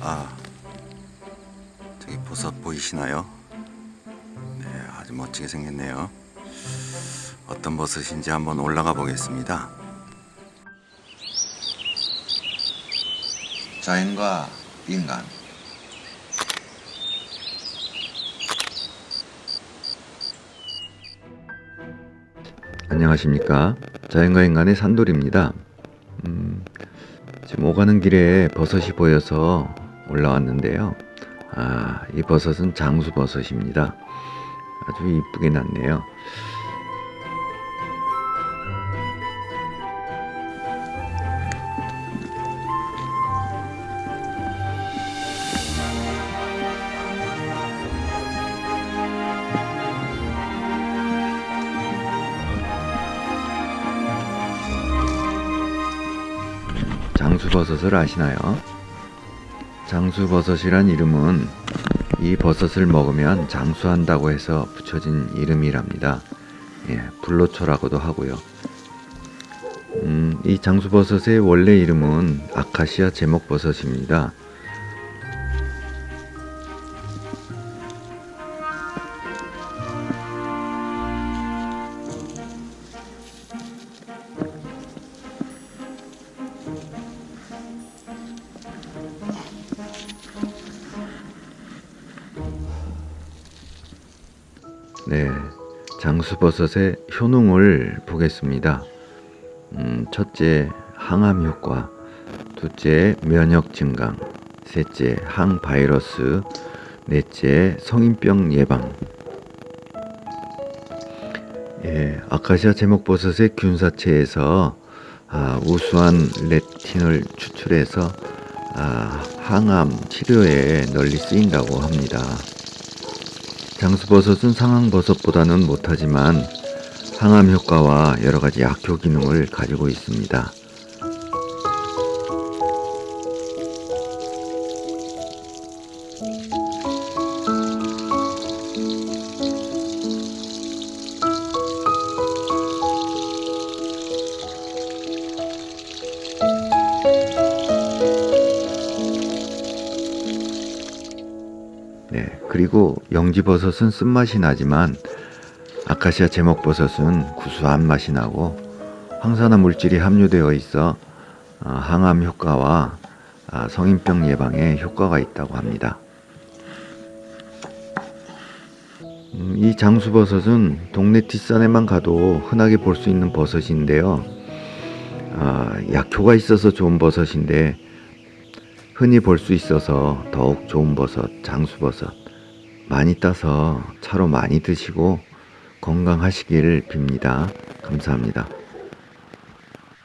아, 저기 버섯 보이시나요? 네, 아주 멋지게 생겼네요. 어떤 버섯인지 한번 올라가 보겠습니다. 자연과 인간. 안녕하십니까. 자연과 인간의 산돌입니다. 음, 지금 오가는 길에 버섯이 보여서 올라왔는데요. 아, 이 버섯은 장수버섯입니다. 아주 이쁘게 났네요. 장수버섯을 아시나요? 장수버섯이란 이름은 이 버섯을 먹으면 장수한다고 해서 붙여진 이름이랍니다. 예, 불로초라고도 하고요. 음, 이 장수버섯의 원래 이름은 아카시아 제목버섯입니다. 네, 장수버섯의 효능을 보겠습니다. 음, 첫째, 항암 효과. 둘째, 면역 증강. 셋째, 항바이러스. 넷째, 성인병 예방. 예, 아카시아 제목버섯의 균사체에서 아, 우수한 레틴을 추출해서 아, 항암 치료에 널리 쓰인다고 합니다. 장수버섯은 상황버섯보다는 못하지만 항암 효과와 여러 가지 약효 기능을 가지고 있습니다. 네, 그리고 영지버섯은 쓴맛이 나지만 아카시아 제목버섯은 구수한 맛이 나고 황산화 물질이 함유되어 있어 어, 항암 효과와 아, 성인병 예방에 효과가 있다고 합니다. 음, 이 장수버섯은 동네 뒷산에만 가도 흔하게 볼 수 있는 버섯인데요. 아, 약효가 있어서 좋은 버섯인데 흔히 볼 수 있어서 더욱 좋은 버섯, 장수버섯 많이 따서 차로 많이 드시고 건강하시기를 빕니다. 감사합니다.